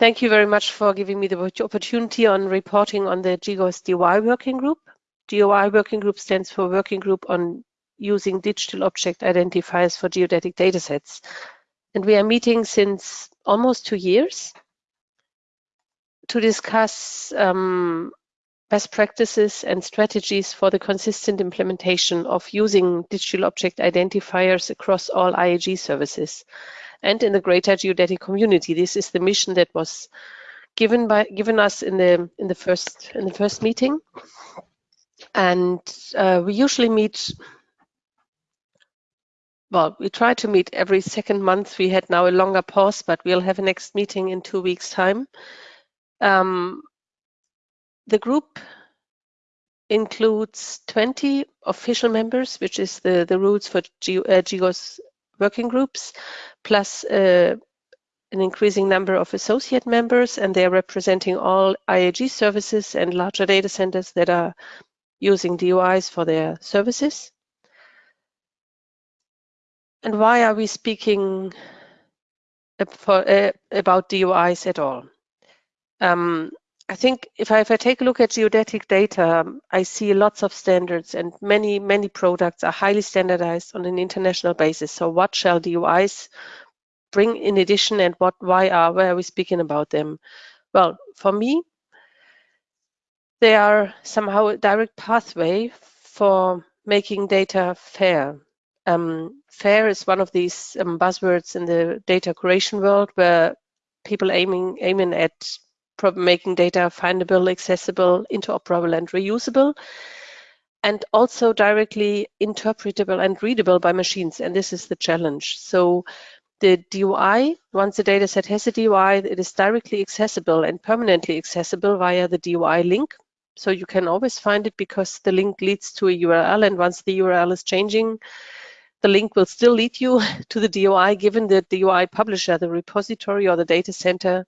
thank you very much for giving me the opportunity on reporting on the GGOS DOI working group. DOI working group stands for Working Group on Using Digital Object Identifiers for Geodetic Datasets. And we are meeting since almost two years to discuss um, best practices and strategies for the consistent implementation of using digital object identifiers across all IAG services and in the greater geodetic community. This is the mission that was given by given us in the in the first in the first meeting. And uh, we usually meet well, we try to meet every second month. We had now a longer pause, but we'll have a next meeting in two weeks' time. Um, the group includes 20 official members, which is the, the rules for G, uh, GGOS working groups, plus uh, an increasing number of associate members, and they're representing all IAG services and larger data centers that are using DOIs for their services. And why are we speaking for, uh, about DOIs at all? Um, I think if I, if I take a look at geodetic data, I see lots of standards and many, many products are highly standardized on an international basis. So what shall DOIs bring in addition and what, why are, why are we speaking about them? Well, for me, they are somehow a direct pathway for making data fair. Um, fair is one of these um, buzzwords in the data curation world where people aiming aiming at making data findable, accessible, interoperable, and reusable, and also directly interpretable and readable by machines. And this is the challenge. So the DOI, once the dataset has a DOI, it is directly accessible and permanently accessible via the DOI link. So you can always find it because the link leads to a URL, and once the URL is changing, the link will still lead you to the DOI given that the DOI publisher, the repository or the data center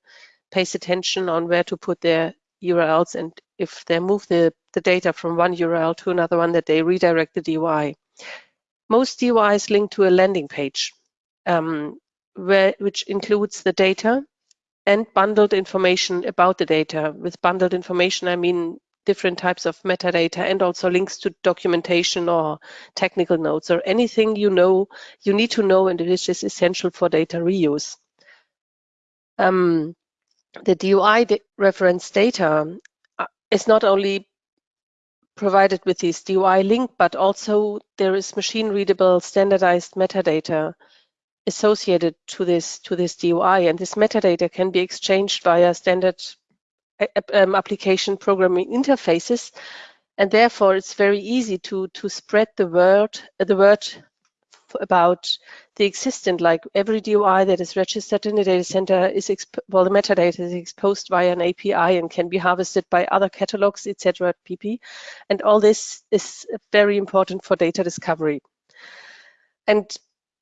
pays attention on where to put their URLs and if they move the, the data from one URL to another one that they redirect the DOI. Most DOIs link to a landing page um, where, which includes the data and bundled information about the data. With bundled information, I mean different types of metadata and also links to documentation or technical notes or anything you know you need to know and which is essential for data reuse. Um, the DOI reference data uh, is not only provided with this DOI link, but also there is machine readable standardized metadata associated to this to this DOI, and this metadata can be exchanged via standard um, application programming interfaces, and therefore it's very easy to to spread the word the word about the existent, like every DOI that is registered in the data center is, well, the metadata is exposed via an API and can be harvested by other catalogs, etc. PP. And all this is very important for data discovery. And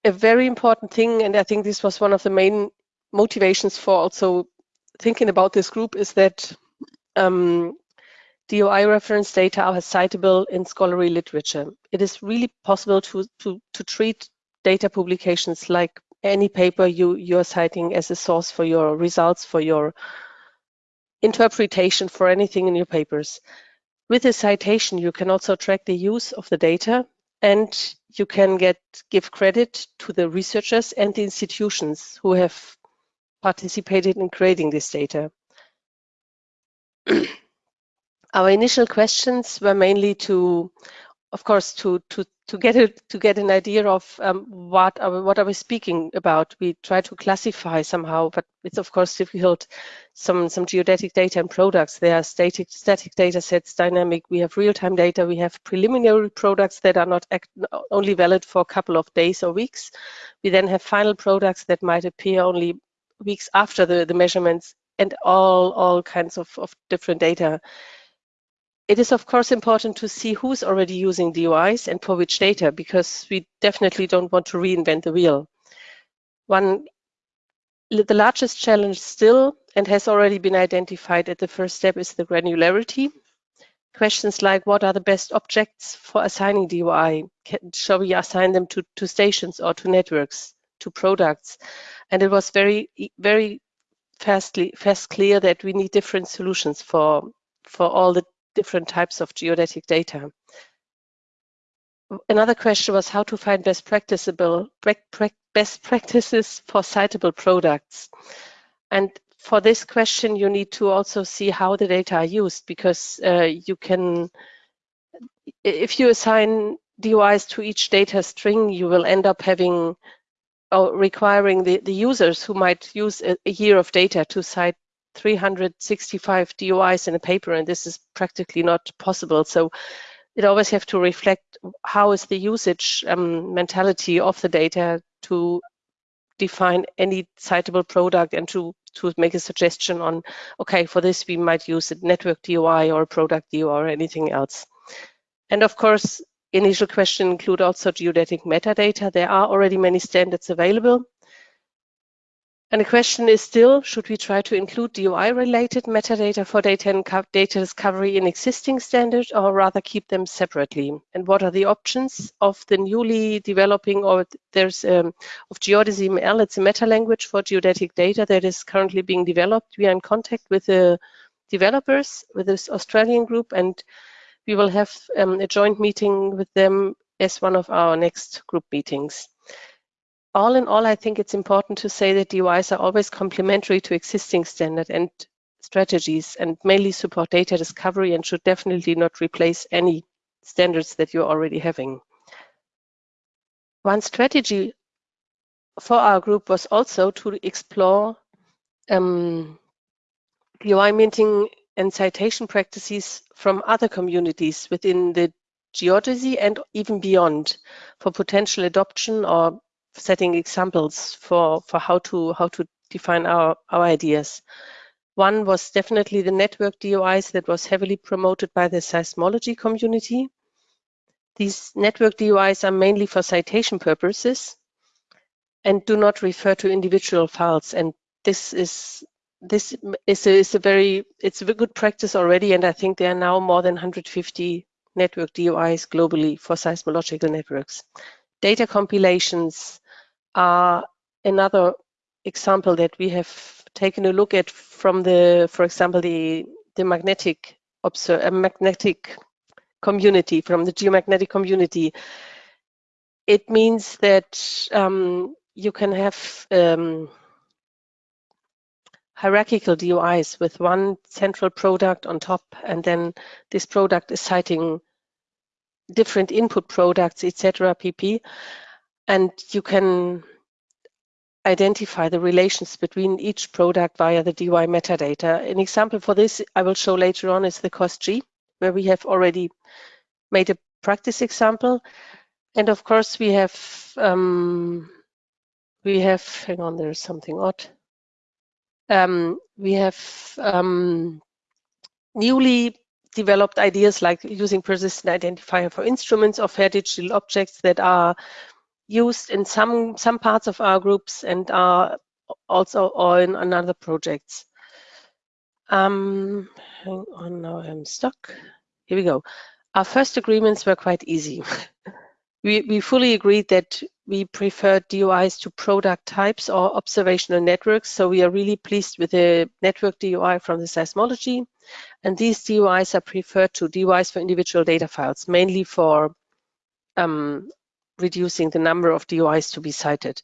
a very important thing, and I think this was one of the main motivations for also thinking about this group is that um, DOI reference data are citable in scholarly literature. It is really possible to, to, to treat data publications like any paper you, you're citing as a source for your results, for your interpretation, for anything in your papers. With a citation, you can also track the use of the data and you can get give credit to the researchers and the institutions who have participated in creating this data. Our initial questions were mainly to, of course, to to to get a, to get an idea of um, what are what are we speaking about. We try to classify somehow, but it's of course difficult. Some some geodetic data and products. There are static static data sets, dynamic. We have real time data. We have preliminary products that are not act, only valid for a couple of days or weeks. We then have final products that might appear only weeks after the, the measurements and all all kinds of, of different data it is of course important to see who's already using DOIs and for which data, because we definitely don't want to reinvent the wheel. One, the largest challenge still, and has already been identified at the first step, is the granularity. Questions like what are the best objects for assigning DOI? Can, shall we assign them to, to stations or to networks, to products? And it was very, very fastly, fast clear that we need different solutions for, for all the different types of geodetic data. Another question was how to find best practicable best practices for citable products. And for this question, you need to also see how the data are used because uh, you can, if you assign DOIs to each data string, you will end up having or requiring the, the users who might use a, a year of data to cite 365 DOIs in a paper, and this is practically not possible. So it always have to reflect how is the usage um, mentality of the data to define any citable product and to, to make a suggestion on, okay, for this we might use a network DOI or product DOI or anything else. And of course, initial question include also geodetic metadata. There are already many standards available. And the question is still, should we try to include DOI-related metadata for data and data discovery in existing standards or rather keep them separately? And what are the options of the newly developing or there's um, of Geodesy ML, it's a meta language for geodetic data that is currently being developed. We are in contact with the developers, with this Australian group, and we will have um, a joint meeting with them as one of our next group meetings all in all, I think it's important to say that DOIs are always complementary to existing standard and strategies and mainly support data discovery and should definitely not replace any standards that you're already having. One strategy for our group was also to explore um, minting and citation practices from other communities within the geodesy and even beyond for potential adoption or setting examples for, for how to how to define our, our ideas. One was definitely the network DOIs that was heavily promoted by the seismology community. These network DOIs are mainly for citation purposes and do not refer to individual files. And this is this is a, is a very it's a good practice already. And I think there are now more than 150 network DOIs globally for seismological networks. Data compilations are another example that we have taken a look at from the, for example, the, the magnetic, observe, uh, magnetic community, from the geomagnetic community. It means that um, you can have um, hierarchical DOIs with one central product on top, and then this product is citing different input products, etc. pp. And you can identify the relations between each product via the DOI metadata. An example for this I will show later on is the COST-G, where we have already made a practice example. And of course we have, um, we have, hang on, there's something odd. Um, we have um, newly developed ideas like using persistent identifier for instruments or fair digital objects that are used in some some parts of our groups and are also in another projects. Um, hang on, now I'm stuck. Here we go. Our first agreements were quite easy. we, we fully agreed that we prefer DOIs to product types or observational networks. So we are really pleased with the network DOI from the seismology. And these DOIs are preferred to DOIs for individual data files, mainly for um, reducing the number of DOIs to be cited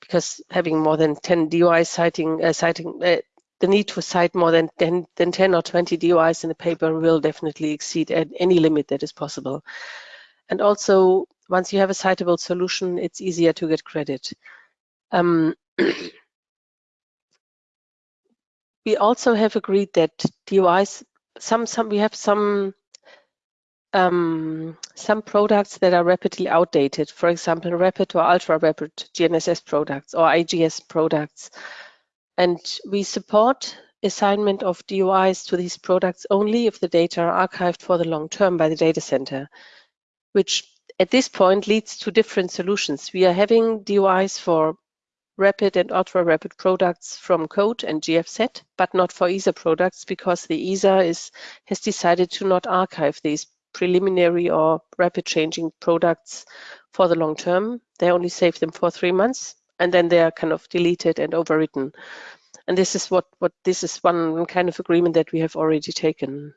because having more than 10 DOIs citing, uh, citing uh, the need to cite more than 10, than 10 or 20 DOIs in a paper will definitely exceed any limit that is possible. And also, once you have a citable solution, it's easier to get credit. Um, we also have agreed that DOIs, some, some, we have some um, some products that are rapidly outdated, for example, rapid or ultra rapid GNSS products or IGS products. And we support assignment of DOIs to these products only if the data are archived for the long term by the data center, which at this point leads to different solutions. We are having DOIs for rapid and ultra rapid products from CODE and GFZ, but not for ESA products because the ESA is, has decided to not archive these preliminary or rapid changing products for the long term. They only save them for three months and then they are kind of deleted and overwritten. and this is what what this is one kind of agreement that we have already taken.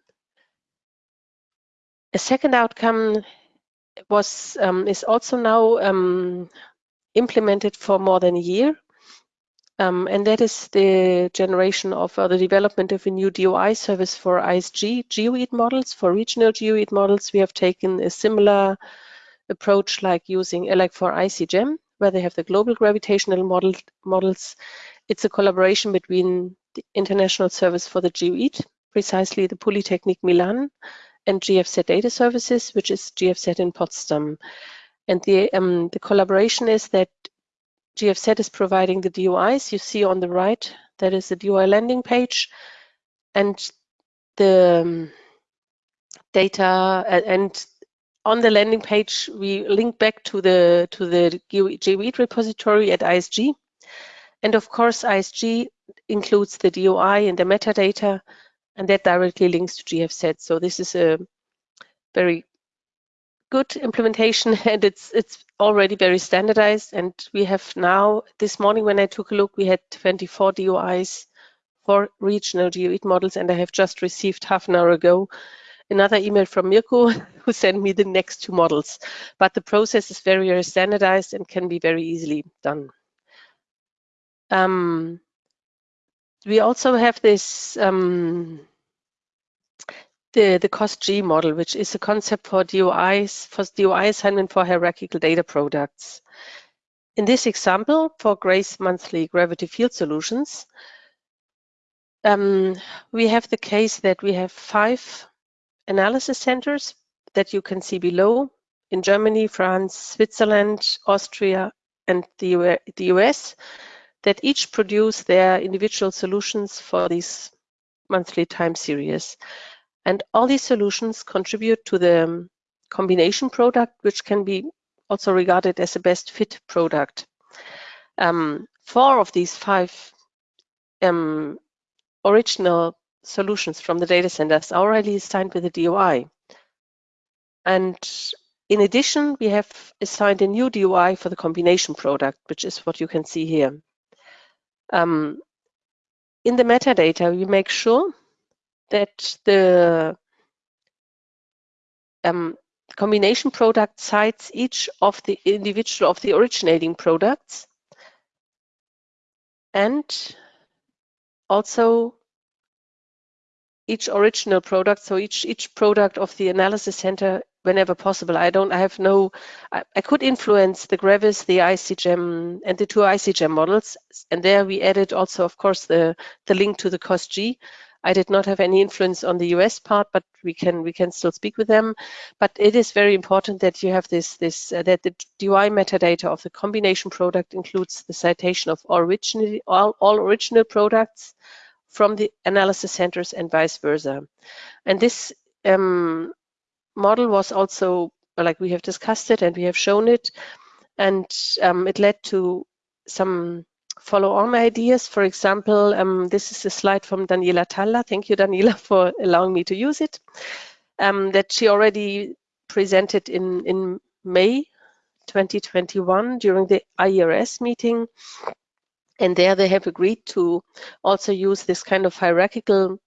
A second outcome was um, is also now um, implemented for more than a year. Um, and that is the generation of uh, the development of a new DOI service for ISG Geoid models. For regional Geoid models, we have taken a similar approach like using uh, like for ICGEM, where they have the global gravitational model, models. It's a collaboration between the International Service for the Geoid, precisely the Polytechnic Milan, and GFZ Data Services, which is GFZ in Potsdam. And the, um, the collaboration is that GFZ is providing the DOIs. You see on the right, that is the DOI landing page. And the um, data and on the landing page, we link back to the to the Geoid repository at ISG. And of course, ISG includes the DOI and the metadata, and that directly links to GFZ. So this is a very good implementation and it's it's already very standardized and we have now this morning when I took a look we had 24 DOIs for regional Geoid models and I have just received half an hour ago another email from Mirko who sent me the next two models but the process is very very standardized and can be very easily done. Um, we also have this um, the, the COST-G model, which is a concept for DOIs, for DOI assignment for hierarchical data products. In this example, for GRACE monthly gravity field solutions, um, we have the case that we have five analysis centers that you can see below in Germany, France, Switzerland, Austria, and the US that each produce their individual solutions for these monthly time series. And all these solutions contribute to the combination product, which can be also regarded as a best fit product. Um, four of these five um, original solutions from the data centers are already assigned with a DOI. And in addition, we have assigned a new DOI for the combination product, which is what you can see here. Um, in the metadata, we make sure that the um, combination product cites each of the individual of the originating products and also each original product, so each each product of the analysis center whenever possible. I don't, I have no, I, I could influence the Gravis, the ICGEM, and the two ICGEM models. And there we added also, of course, the, the link to the COST-G. I did not have any influence on the US part, but we can we can still speak with them. But it is very important that you have this this uh, that the DOI metadata of the combination product includes the citation of original all, all original products from the analysis centers and vice versa. And this um, model was also like we have discussed it and we have shown it, and um, it led to some follow-on ideas. For example, um, this is a slide from Daniela Thaller. Thank you, Daniela, for allowing me to use it. Um, that she already presented in, in May 2021 during the IERS meeting. And there they have agreed to also use this kind of hierarchical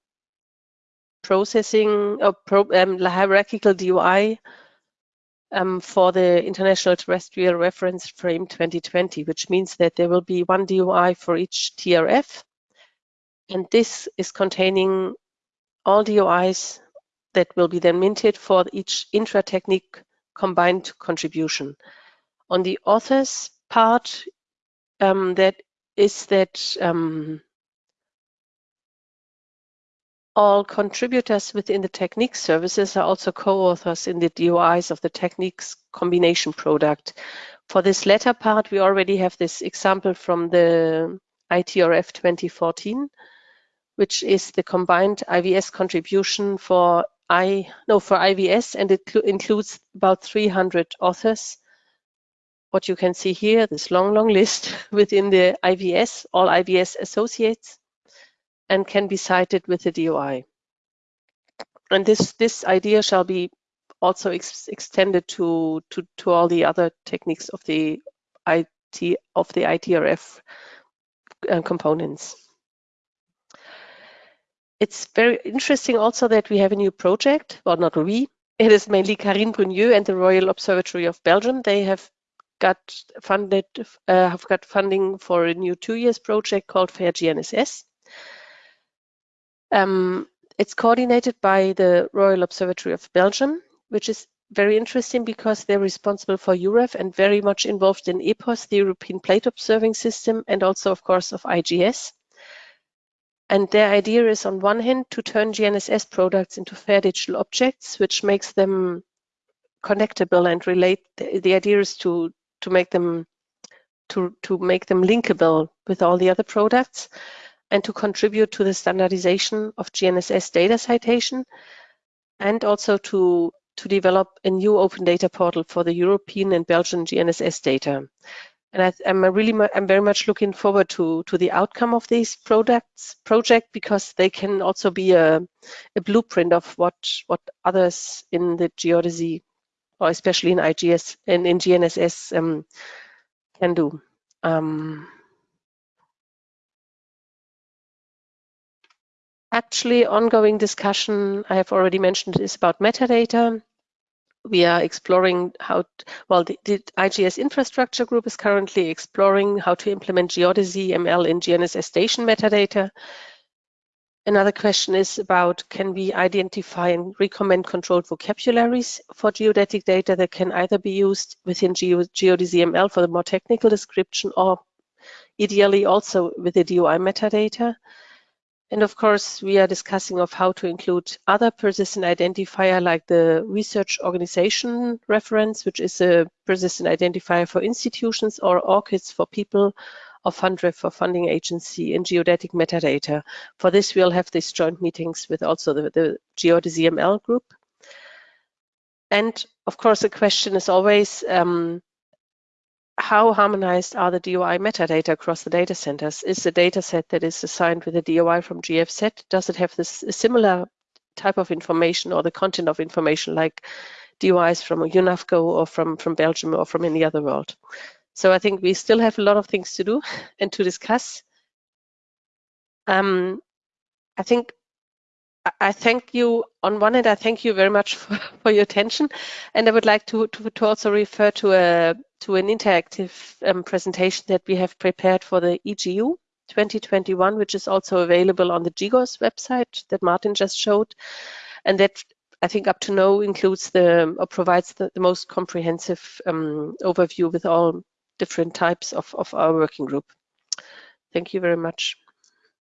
processing, or pro, um, hierarchical DOI um, for the International Terrestrial Reference Frame 2020, which means that there will be one DOI for each TRF. And this is containing all DOIs that will be then minted for each intra-technique combined contribution. On the authors part, um, that is that um, all contributors within the technique services are also co-authors in the DOIs of the techniques combination product. For this latter part, we already have this example from the ITRF 2014, which is the combined IVS contribution for I no for IVS, and it includes about 300 authors. What you can see here, this long, long list within the IVS, all IVS associates and can be cited with the DOI. And this, this idea shall be also ex extended to, to, to all the other techniques of the IT of the ITRF uh, components. it's very interesting also that we have a new project, well, not we, it is mainly Carine Bruyninx and the Royal Observatory of Belgium. They have got funded, uh, have got funding for a new two years project called FAIR GNSS. Um, it's coordinated by the Royal Observatory of Belgium, which is very interesting because they're responsible for EUREF and very much involved in EPOS, the European Plate Observing System, and also, of course, of IGS. And their idea is on one hand to turn GNSS products into fair digital objects, which makes them connectable and relate. The, the idea is to to make them to to make them linkable with all the other products, and to contribute to the standardization of GNSS data citation, and also to to develop a new open data portal for the European and Belgian GNSS data. And I, am really, I'm very much looking forward to to the outcome of these products project because they can also be a, a blueprint of what what others in the geodesy, or especially in IGS and in GNSS, um, can do. Um, actually, ongoing discussion I have already mentioned is about metadata we are exploring how, well, the, the, IGS infrastructure group is currently exploring how to implement geodesy ML in GNSS station metadata. Another question is about can we identify and recommend controlled vocabularies for geodetic data that can either be used within Geo, ML for the more technical description or ideally also with the DOI metadata. And of course, we are discussing of how to include other persistent identifier like the research organization reference, which is a persistent identifier for institutions or ORCID for people or Fundref for funding agency in geodetic metadata. For this, we'll have these joint meetings with also the, the Geodesy ML group. And of course, the question is always, um, how harmonized are the DOI metadata across the data centers? Is the data set that is assigned with the DOI from GFZ, does it have this similar type of information or the content of information like DOIs from UNAVCO or from, from Belgium or from any other world? So I think we still have a lot of things to do and to discuss. Um, I think I thank you on one hand, I thank you very much for, for your attention. And I would like to, to, to also refer to a to an interactive um, presentation that we have prepared for the EGU 2021, which is also available on the GGOS website that Martin just showed. And that I think up to now includes the or provides the, the most comprehensive um, overview with all different types of, of our working group. Thank you very much.